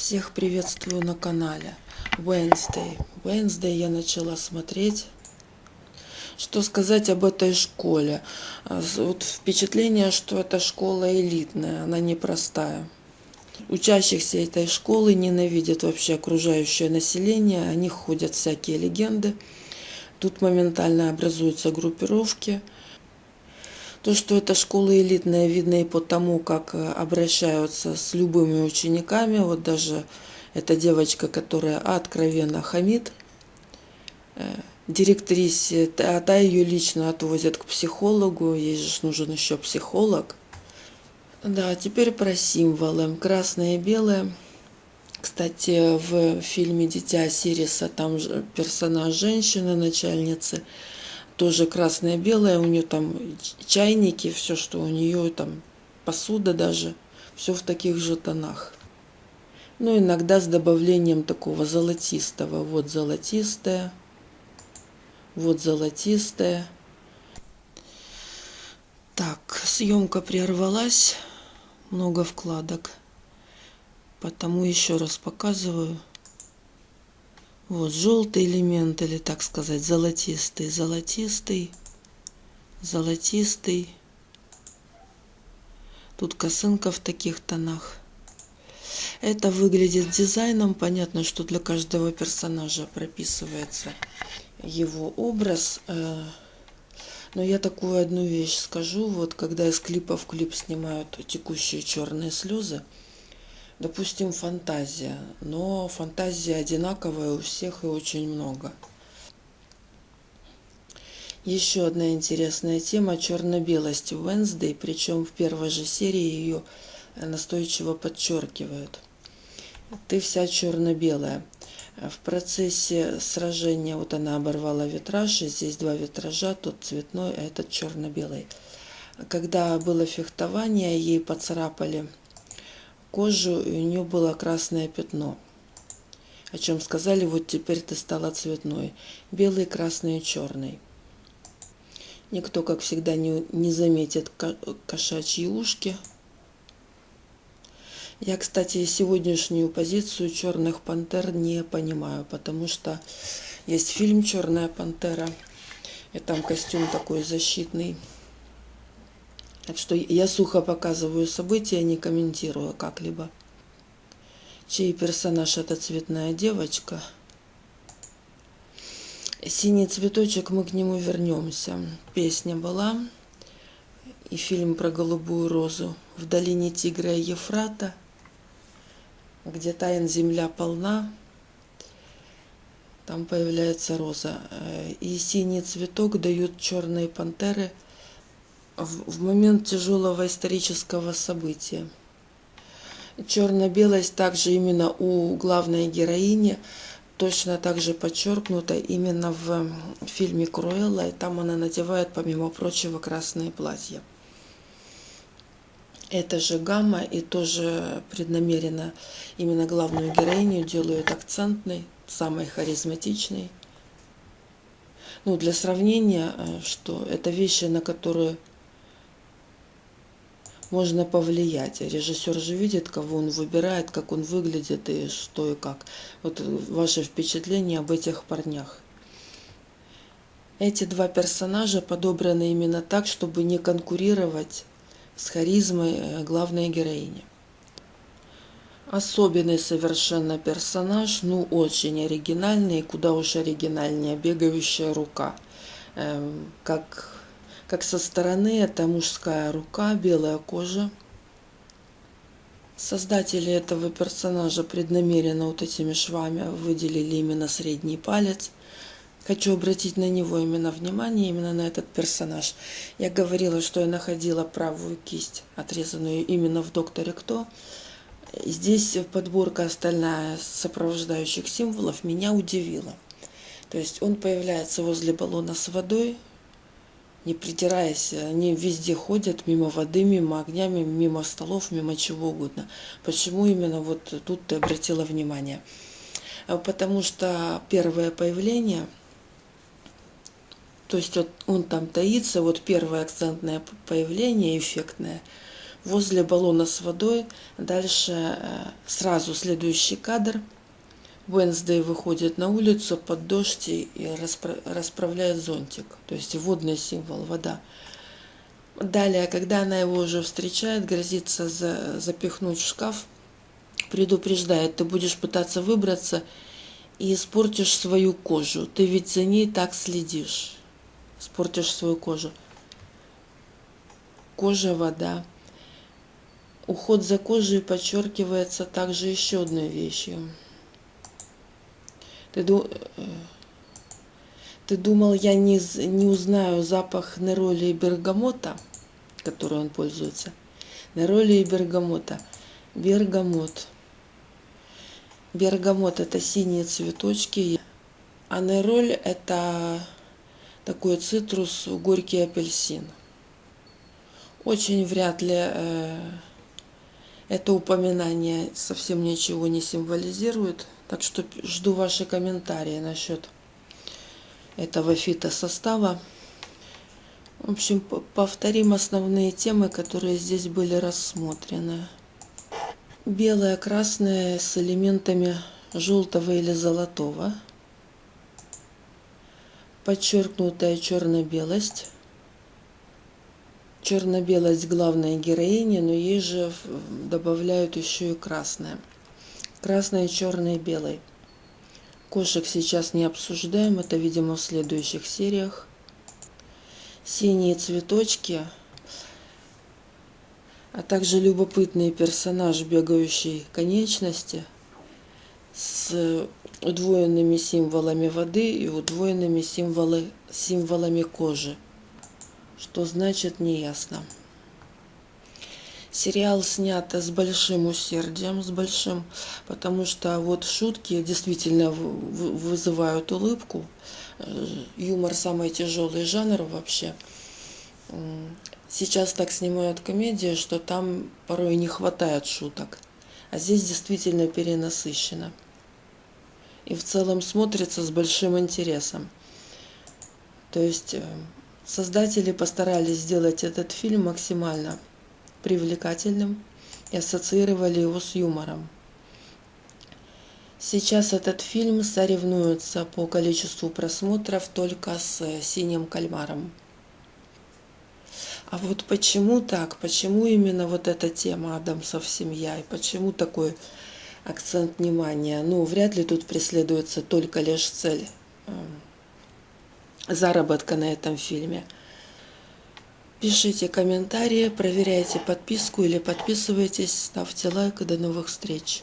Всех приветствую на канале Wednesday. Wednesday я начала смотреть. Что сказать об этой школе? А, вот впечатление, что эта школа элитная, она непростая. Учащихся этой школы ненавидят вообще окружающее население, о них ходят всякие легенды. Тут моментально образуются группировки – то, что эта школа элитная, видно и по тому, как э, обращаются с любыми учениками. Вот даже эта девочка, которая откровенно хамит, э, директрисе, а та ее лично отвозят к психологу, ей же нужен еще психолог. Да, теперь про символы. Красное и белое. Кстати, в фильме «Дитя Сириса» там персонаж женщины, начальницы – тоже красное-белое, у нее там чайники, все, что у нее там, посуда даже, все в таких же тонах. Ну, иногда с добавлением такого золотистого. Вот золотистое, вот золотистое. Так, съемка прервалась, много вкладок, потому еще раз показываю – вот желтый элемент, или так сказать, золотистый, золотистый, золотистый. Тут косынка в таких тонах. Это выглядит дизайном. Понятно, что для каждого персонажа прописывается его образ. Э, но я такую одну вещь скажу. Вот когда из клипа в клип снимают текущие черные слезы, допустим, фантазия, но фантазия одинаковая у всех и очень много. Еще одна интересная тема – черно-белость в Wednesday, причем в первой же серии ее настойчиво подчеркивают. Ты вся черно-белая. В процессе сражения, вот она оборвала витраж, и здесь два витража, тот цветной, а этот черно-белый. Когда было фехтование, ей поцарапали кожу, и у нее было красное пятно. О чем сказали, вот теперь ты стала цветной. Белый, красный и черный. Никто, как всегда, не, не заметит кошачьи ушки. Я, кстати, сегодняшнюю позицию черных пантер не понимаю, потому что есть фильм «Черная пантера», и там костюм такой защитный. Так что я сухо показываю события, не комментирую как-либо. Чей персонаж это цветная девочка. Синий цветочек, мы к нему вернемся. Песня была. И фильм про голубую розу. В долине Тигра и Ефрата, где тайн земля полна, там появляется роза. И синий цветок дают черные пантеры – в момент тяжелого исторического события. Черно-белость также именно у главной героини точно так же подчеркнута именно в фильме Круэлла, и там она надевает, помимо прочего, красное платье. Это же гамма, и тоже преднамеренно именно главную героиню делают акцентной, самой харизматичной. Ну, для сравнения, э, что это вещи, на которые можно повлиять. Режиссер же видит, кого он выбирает, как он выглядит и что и как. Вот ваше впечатление об этих парнях. Эти два персонажа подобраны именно так, чтобы не конкурировать с харизмой э, главной героини. Особенный совершенно персонаж, ну очень оригинальный, куда уж оригинальнее, бегающая рука. Эм, как как со стороны это мужская рука, белая кожа. Создатели этого персонажа преднамеренно вот этими швами выделили именно средний палец. Хочу обратить на него именно внимание, именно на этот персонаж. Я говорила, что я находила правую кисть, отрезанную именно в «Докторе Кто». Здесь подборка остальная сопровождающих символов меня удивила. То есть он появляется возле баллона с водой, не придираясь, они везде ходят, мимо воды, мимо огня, мимо столов, мимо чего угодно. Почему именно вот тут ты обратила внимание? А потому что первое появление, то есть вот он там таится, вот первое акцентное появление, эффектное, возле баллона с водой. Дальше э, сразу следующий кадр. Wednesday выходит на улицу под дождь и расправляет зонтик. То есть водный символ, вода. Далее, когда она его уже встречает, грозится за, запихнуть в шкаф, предупреждает, ты будешь пытаться выбраться и испортишь свою кожу. Ты ведь за ней так следишь. Испортишь свою кожу. Кожа, вода. Уход за кожей подчеркивается также еще одной вещью. Ты, э, ты думал, я не, не узнаю запах нероли и бергамота, который он пользуется? Нероли и бергамота. Бергамот. Бергамот – это синие цветочки, а нероль – это такой цитрус, горький апельсин. Очень вряд ли э, это упоминание совсем ничего не символизирует. Так что жду ваши комментарии насчет этого фитосостава. В общем, повторим основные темы, которые здесь были рассмотрены. Белое, красное с элементами желтого или золотого. Подчеркнутая черно-белость. Черно-белость главной героини, но ей же добавляют еще и красное красный, черный, белый. Кошек сейчас не обсуждаем, это, видимо, в следующих сериях. Синие цветочки, а также любопытный персонаж, бегающий конечности с удвоенными символами воды и удвоенными символы, символами кожи. Что значит, неясно. Сериал снят с большим усердием, с большим, потому что вот шутки действительно вызывают улыбку. Э, юмор самый тяжелый жанр вообще. Сейчас так снимают комедии, что там порой не хватает шуток. А здесь действительно перенасыщено. И в целом смотрится с большим интересом. То есть э, создатели постарались сделать этот фильм максимально привлекательным и ассоциировали его с юмором. Сейчас этот фильм соревнуется по количеству просмотров только с «Синим кальмаром». А вот почему так? Почему именно вот эта тема Адамсов семья? И почему такой акцент внимания? Ну, вряд ли тут преследуется только лишь цель эм, заработка на этом фильме – Пишите комментарии, проверяйте подписку или подписывайтесь, ставьте лайк и до новых встреч.